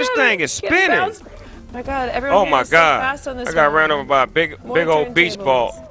this thing is spinning. Oh my God, everyone Oh my is so god. fast on this I got one. ran over by a big More big old beach ball.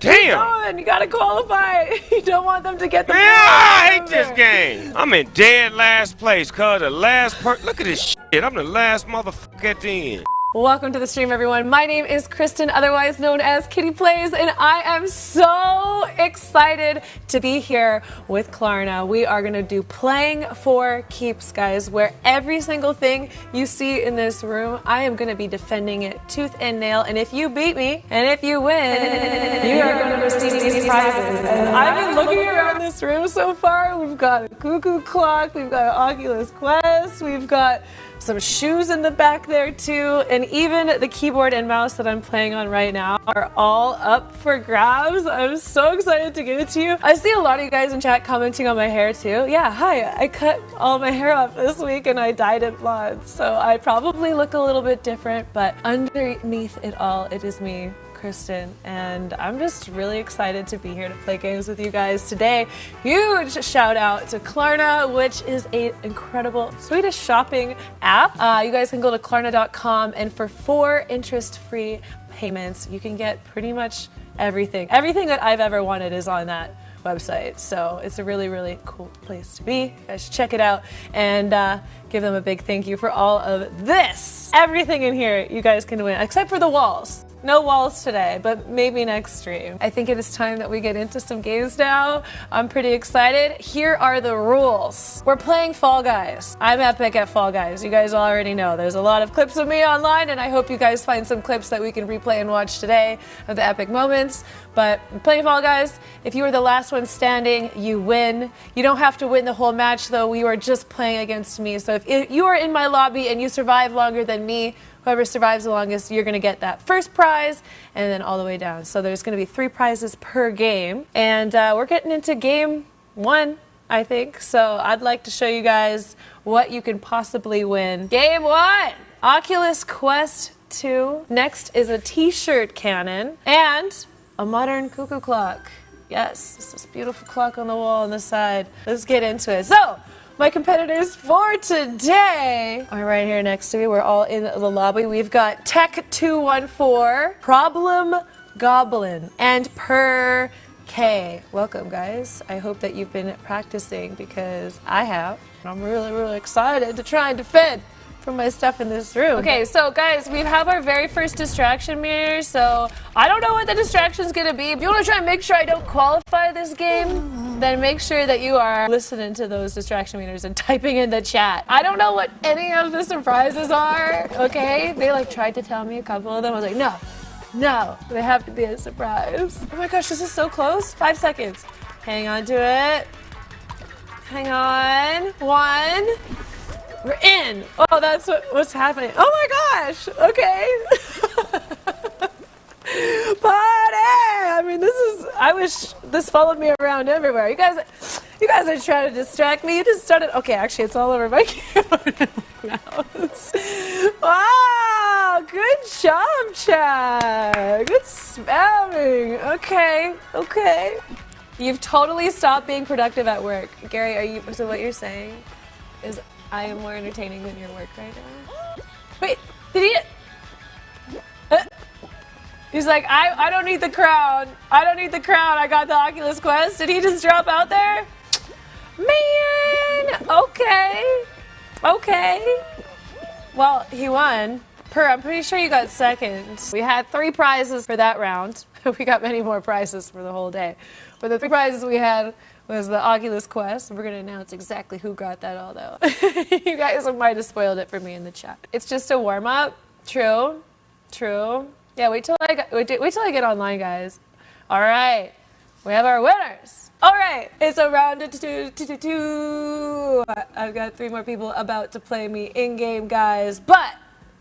Damn! you gotta qualify. You don't want them to get the Yeah, I hate this game. I'm in dead last place, cuz the last per- Look at this shit. I'm the last motherfucker at the end. Welcome to the stream, everyone. My name is Kristen, otherwise known as Kitty Plays, and I am so excited to be here with Klarna. We are going to do Playing for Keeps, guys, where every single thing you see in this room, I am going to be defending it tooth and nail. And if you beat me, and if you win, you are going to receive these prizes. And I've been looking around this room so far. We've got a cuckoo clock, we've got an Oculus Quest, we've got some shoes in the back there too, and even the keyboard and mouse that I'm playing on right now are all up for grabs. I'm so excited to give it to you. I see a lot of you guys in chat commenting on my hair too. Yeah, hi, I cut all my hair off this week and I dyed it blonde, so I probably look a little bit different, but underneath it all, it is me. Kristen, and I'm just really excited to be here to play games with you guys today. Huge shout out to Klarna, which is an incredible Swedish shopping app. Uh, you guys can go to klarna.com, and for four interest free payments, you can get pretty much everything. Everything that I've ever wanted is on that website. So it's a really, really cool place to be. You guys should check it out and uh, give them a big thank you for all of this. Everything in here you guys can win, except for the walls. No walls today, but maybe next stream. I think it is time that we get into some games now. I'm pretty excited. Here are the rules. We're playing Fall Guys. I'm epic at Fall Guys. You guys already know. There's a lot of clips of me online, and I hope you guys find some clips that we can replay and watch today of the epic moments. But I'm playing Fall Guys. If you are the last one standing, you win. You don't have to win the whole match, though. You are just playing against me. So if you are in my lobby and you survive longer than me, Whoever survives the longest, you're going to get that first prize and then all the way down. So there's going to be three prizes per game. And uh, we're getting into game one, I think. So I'd like to show you guys what you can possibly win. Game one Oculus Quest 2. Next is a t shirt cannon and a modern cuckoo clock. Yes, it's this beautiful clock on the wall on the side. Let's get into it. So, my competitors for today are right here next to me. We're all in the lobby. We've got Tech214, Problem Goblin, and Per K. Welcome, guys. I hope that you've been practicing because I have. I'm really, really excited to try and defend from my stuff in this room. Okay, so guys, we have our very first distraction meter. So I don't know what the distraction's gonna be. If you wanna try and make sure I don't qualify this game, then make sure that you are listening to those distraction meters and typing in the chat. I don't know what any of the surprises are, okay? They like tried to tell me a couple of them. I was like, no, no, they have to be a surprise. Oh my gosh, this is so close. Five seconds. Hang on to it. Hang on. One. We're in. Oh, that's what, what's happening. Oh my gosh. Okay. Party! I mean, this is. I wish this followed me around everywhere. You guys, you guys are trying to distract me. You just started. Okay, actually, it's all over my and mouse. Wow! Good job, Chad. Good spamming. Okay. Okay. You've totally stopped being productive at work, Gary. Are you? So what you're saying is I am more entertaining than your work right now. Wait, did he? Uh, he's like, I, I don't need the crown. I don't need the crown. I got the Oculus Quest. Did he just drop out there? Man, okay, okay. Well, he won. Per, I'm pretty sure you got second. We had three prizes for that round. we got many more prizes for the whole day. But the three prizes we had was the Oculus Quest. We're going to announce exactly who got that all, though. you guys might have spoiled it for me in the chat. It's just a warm up. True. True. Yeah, wait till I wait, wait till I get online, guys. All right. We have our winners. All right, it's a round of two, two, two, two. I've got three more people about to play me in game, guys. But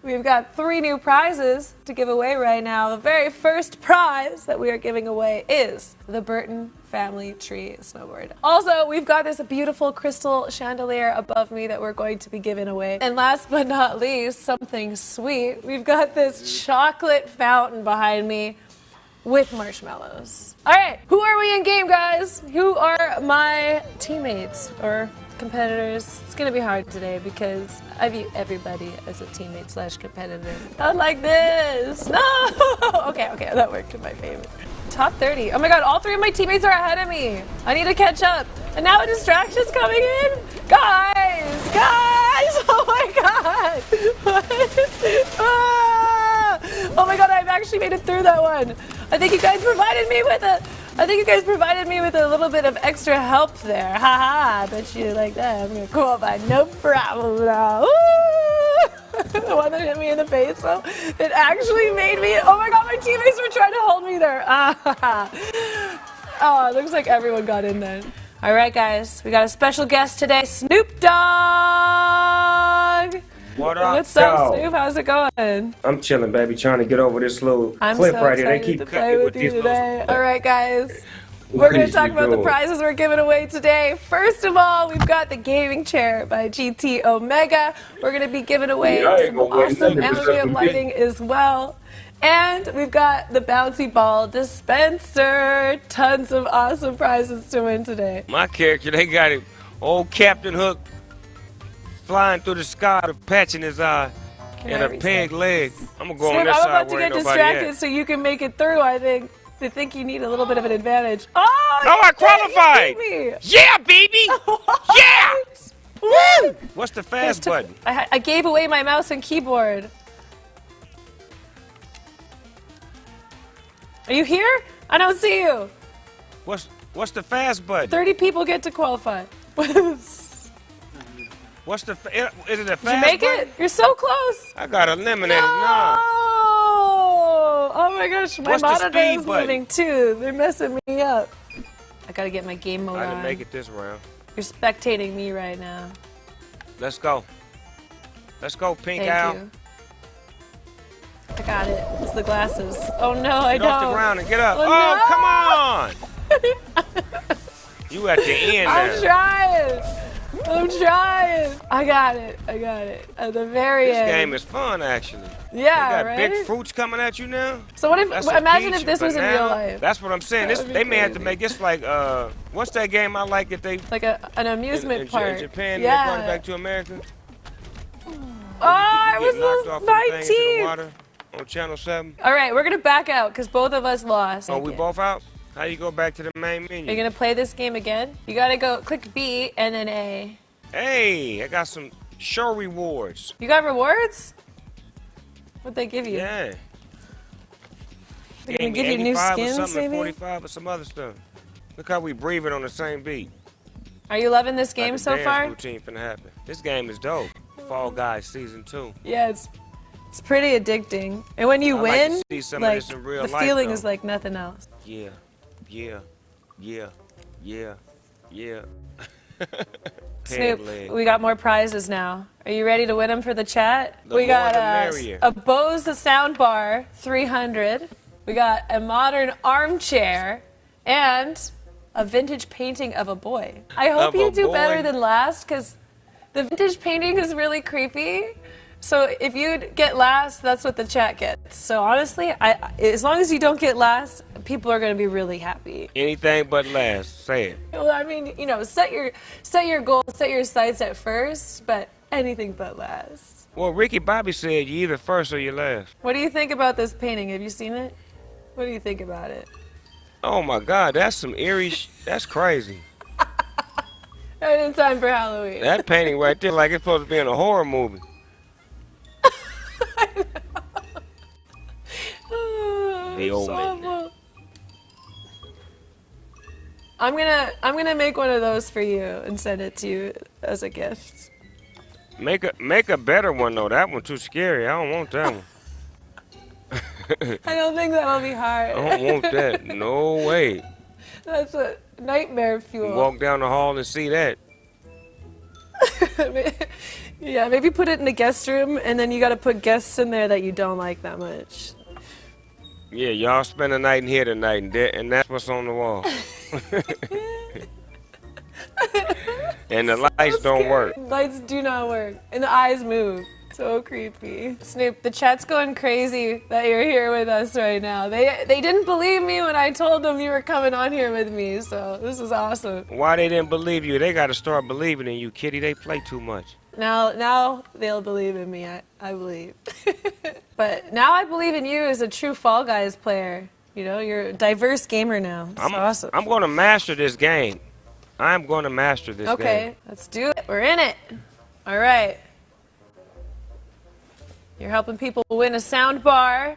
we've got three new prizes to give away right now. The very first prize that we are giving away is the Burton Family Tree Snowboard. Also, we've got this beautiful crystal chandelier above me that we're going to be giving away. And last but not least, something sweet. We've got this chocolate fountain behind me with marshmallows. All right, who are we in game, guys? Who are my teammates or competitors. It's gonna be hard today because I view everybody as a teammate slash competitor. Not like this. No. okay, okay, that worked in my favor. Top 30. Oh my god, all three of my teammates are ahead of me. I need to catch up. And now a distraction's coming in. Guys, guys. Oh my god. Ah! Oh my god, I've actually made it through that one. I think you guys provided me with a I think you guys provided me with a little bit of extra help there. Haha, I bet you like that. I'm gonna call by no problem the one that hit me in the face, though, it actually made me. Oh my god, my teammates were trying to hold me there. oh, it looks like everyone got in then. All right, guys, we got a special guest today, Snoop Dogg. What up, What's up? Snoop? How's it going? I'm chilling, baby, trying to get over this little I'm cliff so right here. They keep cutting me with you today. little- All right, guys. We're going to talk about the prizes we're giving away today. First of all, we've got the gaming chair by GT Omega. We're going to be giving away Yeah, some awesome LED lighting as well. And we've got the bouncy ball dispenser. Tons of awesome prizes to win today. My character, they got it. Old Captain Hook flying through the sky with a patch in his eye Can and I a peg leg. I'm gonna go on this I'm about to get distracted at. so you can make it through, I think. I think you need a little bit of an advantage. Oh, you I qualified. Yeah, baby! yeah! Woo! What's the fast button? I, I gave away my mouse and keyboard. Are you here? I don't see you. What's what's the fast button? 30 people get to qualify. Did you What's the fa- eh, is it a fast make button? it? You're so close. I got eliminated. No! Nah. Oh my gosh, my What's monitor is button? moving too. They're messing me up. I gotta get my game mode I on. didn't make it this round. You're spectating me right now. Let's go. Let's go, pink Thank you. I got it. It's the glasses. Oh no, I Get don't. off the ground and get up. Oh, Oh, no. come on! you at the end I'm now. trying. I'm trying. I got it. I got it. At the very This end. game is fun, actually. yeah, they got right? big fruits coming at you now. So what if? That's imagine if this was in real life, That's what I'm saying. This, they may have to make this like uh, what's that game I like that they like a an in, amusement in, park. in Japan yeah. they brought it back to America. oh, I You get knocked was off the the thing into the 19th. water on Channel Seven. All right, we're gonna back out because both of us lost. Oh, we both out. How you go back to the main Are you menu? gonna play this game again? You gotta go click B and then A. Hey, I got some show rewards. You got rewards? What'd they give you? Yeah. They're gonna give you new 85 or skins, something, maybe? 45 or some other stuff. Look how we breathing on the same beat. Are you loving this game like so dance far? routine finna happen. This game is dope. Fall Guys season two. Yeah, it's it's pretty addicting. And when you like win, see some of like real the life, feeling though. is like nothing else. Yeah, yeah, yeah, yeah, yeah. Snoop, we got more prizes now. Are you ready to win them for the chat? The we got merrier. a Bose soundbar 300. We got a modern armchair and a vintage painting of a boy. I hope Of you a do better than last because the vintage painting is really creepy. So if you get last, that's what the chat gets. So honestly, I as long as you don't get last, people are going to be really happy. Anything but last. Say it. Well, I mean, you know, set your set your goals, set your sights at first, but anything but last. Well, Ricky Bobby said you either first or you last. What do you think about this painting? Have you seen it? What do you think about it? Oh my God, that's some eerie. Sh- that's crazy. Right in time for Halloween. That painting right there, like it's supposed to be in a horror movie. The it's old man. awful. I'm gonna I'm gonna make one of those for you and send it to you as a gift. Make a make a better one though. That one too scary. I don't want that one. I don't think that'll be hard. I don't want that. No way. That's a nightmare fuel. Walk down the hall and see that. yeah, maybe put it in the guest room, and then you got to put guests in there that you don't like that much. Yeah, y'all spend the night in here tonight, and, that, and that's what's on the wall. and the lights don't work. Lights do not work, and the eyes move. So creepy. Snoop, the chat's going crazy that you're here with us right now. They they didn't believe me when I told them you were coming on here with me, so this is awesome. Why they didn't believe you? They got to start believing in you, Kitty. They play too much. Now now they'll believe in me, I, I believe. but now I believe in you as a true Fall Guys player. You know, you're a diverse gamer now. It's I'm, awesome. I'm going to master this game. I'm going to master this okay, game. Okay, let's do it. We're in it. All right. You're helping people win a sound bar,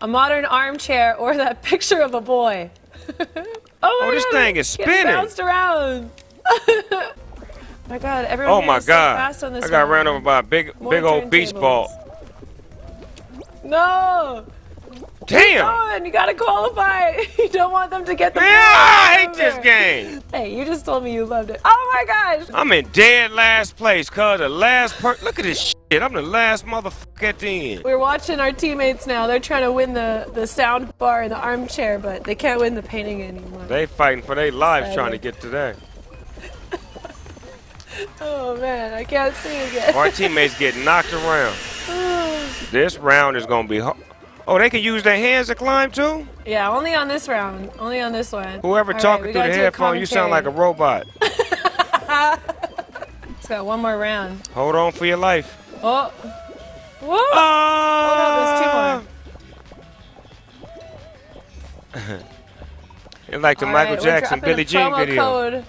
a modern armchair, or that picture of a boy. oh, my Oh, this God, thing is spinning. Bounced around. My God, everyone Oh my so God! fast on this I got one. ran over by a big, More big old beach turntables. ball. No! Damn! You gotta qualify. You don't want them to get the. Man, I hate this game. Hey, you just told me you loved it. Oh my gosh! I'm in dead last place, cuz the last per- Look at this shit. I'm the last motherfucker at the end. We're watching our teammates now. They're trying to win the the sound bar and the armchair, but they can't win the painting anymore. They fighting for their lives trying to get to that. Oh man, I can't see again. Our teammates get knocked around. This round is gonna be. Oh, they can use their hands to climb too? yeah, only on this round. Only on this one. Whoever All talking right, through the gotta do a headphone, you sound like a robot. It's got one more round. Hold on for your life. Oh. Whoa! Ah! It's like the All Michael right, Jackson Billie Jean video. Code.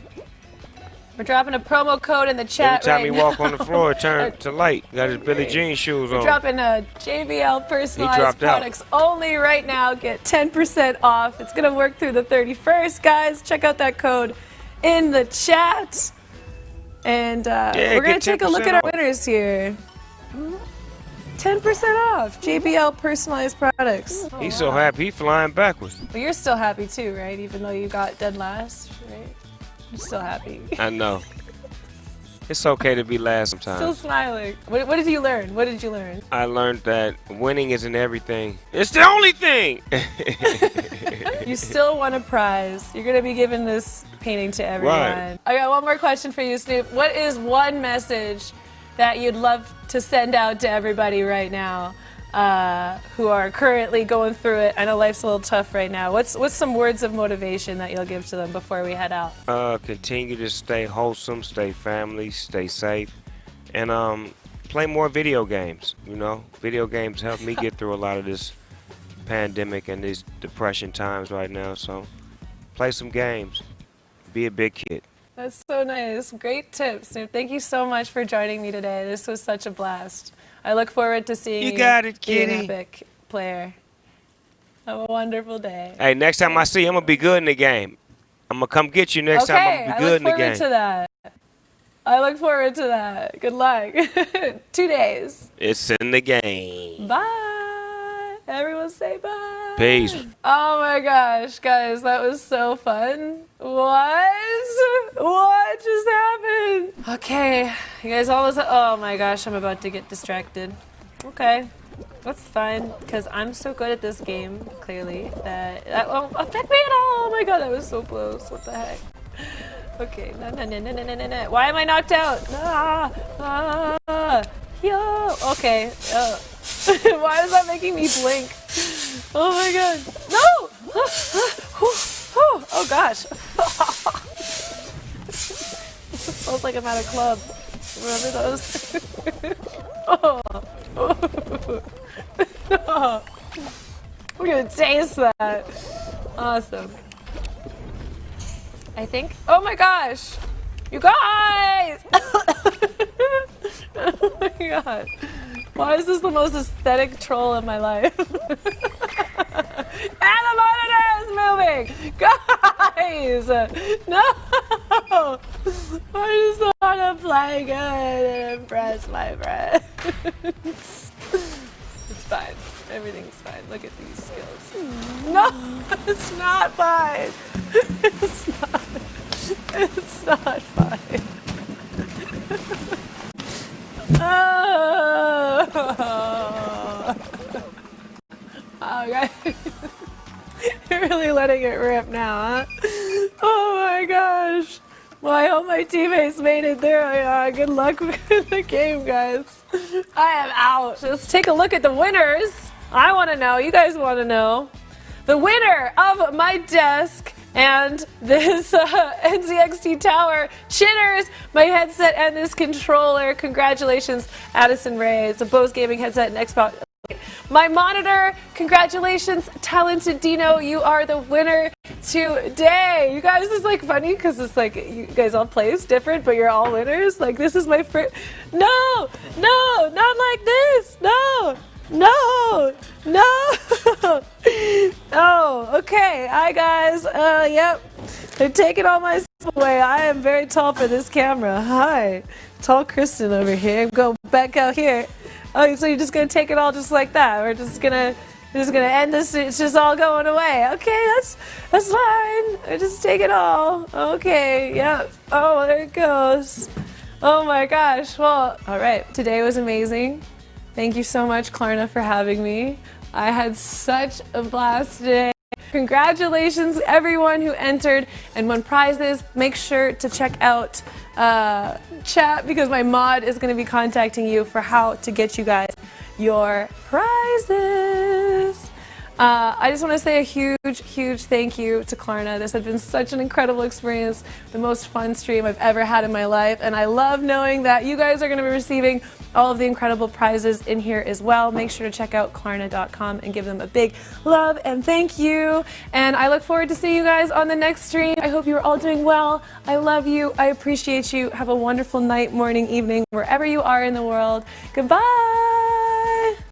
We're dropping a promo code in the chat Every time right he walk on the floor, turn to light. Got his Billie Jean shoes We're on. dropping a JBL personalized dropped out. products only right now. Get 10% off. It's gonna work through the 31st, guys. Check out that code in the chat. And uh, Yeah, we're gonna take a look 10% at our off. winners here. 10% off JBL personalized products. He's so happy he flying backwards. But you're still happy too, right? Even though you got dead last, right? You're still happy. I know. It's okay to be last sometimes. Still smiling. What, what did you learn? What did you learn? I learned that winning isn't everything. It's the only thing. You still won a prize. You're gonna be giving this painting to everyone. Right. I got one more question for you, Snoop. What is one message that you'd love to send out to everybody right now uh, who are currently going through it? I know life's a little tough right now. What's what's some words of motivation that you'll give to them before we head out? uh, continue to stay wholesome, stay family, stay safe, and um, play more video games. You know, video games help me get through a lot of this pandemic and these depression times right now. So, play some games. Be a big kid. That's so nice. Great tips, Thank you so much for joining me today. This was such a blast. I look forward to seeing You you, got it, be an epic player. Have a wonderful day. Hey, next time I see you, I'm gonna be good in the game. I'm gonna come get you next time. okay, I'm gonna be good look in the forward game. to that. I look forward to that. Good luck. Two days. It's in the game. Bye. Everyone say bye. Peace. Oh my gosh, guys, that was so fun. What? What just happened? Okay, you guys always, oh my gosh, I'm about to get distracted. Okay, that's fine, because I'm so good at this game, clearly, that that won't affect me at all. Oh my god, that was so close. What the heck? Okay, no, no, no, no, no, no, no. Why am I knocked out? Ah, ah, yo. Okay. Oh. why is that making me blink? Oh my god. No! oh gosh. Smells like I'm at a club. Remember those? oh. oh. I'm gonna taste that. Awesome. I think. Oh my gosh! You guys! oh my god. Why is this the most aesthetic troll in my life? and the monitor is moving! Guys! No! I just want to play good and impress my friends. it's fine. Everything's fine. Look at these skills. No! It's not fine! It's not. It's not fine. Oh. Okay. You're really letting it rip now, huh? Oh my gosh. Well, I hope my teammates made it through. Uh, good luck with the game, guys. I am out. Let's take a look at the winners. I want to know. You guys want to know. The winner of my desk and this uh, NZXT tower chitters my headset and this controller. Congratulations, Addison Ray. It's a Bose gaming headset and Xbox. My monitor, congratulations, Talented Dino, you are the winner today. You guys, is like funny because it's like you guys all plays different, but you're all winners. Like this is my first. No, no, not like this. No, no, no. oh, okay. Hi guys. Uh, yep. They're taking all my stuff away. I am very tall for this camera. Hi, tall Kristen over here. Go back out here. Oh, so you're just gonna take it all just like that? We're just gonna we're just gonna end this. It's just all going away. Okay, that's that's fine. I just take it all. Okay, yep. Oh, there it goes. Oh my gosh. Well, all right. Today was amazing. Thank you so much, Klarna, for having me. I had such a blast today. Congratulations everyone who entered and won prizes. Make sure to check out uh, chat because my mod is going to be contacting you for how to get you guys your prizes. Uh, I just want to say a huge, huge thank you to Klarna. This has been such an incredible experience, the most fun stream I've ever had in my life, and I love knowing that you guys are going to be receiving all of the incredible prizes in here as well. Make sure to check out Klarna.com and give them a big love and thank you. And I look forward to seeing you guys on the next stream. I hope you're all doing well. I love you. I appreciate you. Have a wonderful night, morning, evening, wherever you are in the world. Goodbye.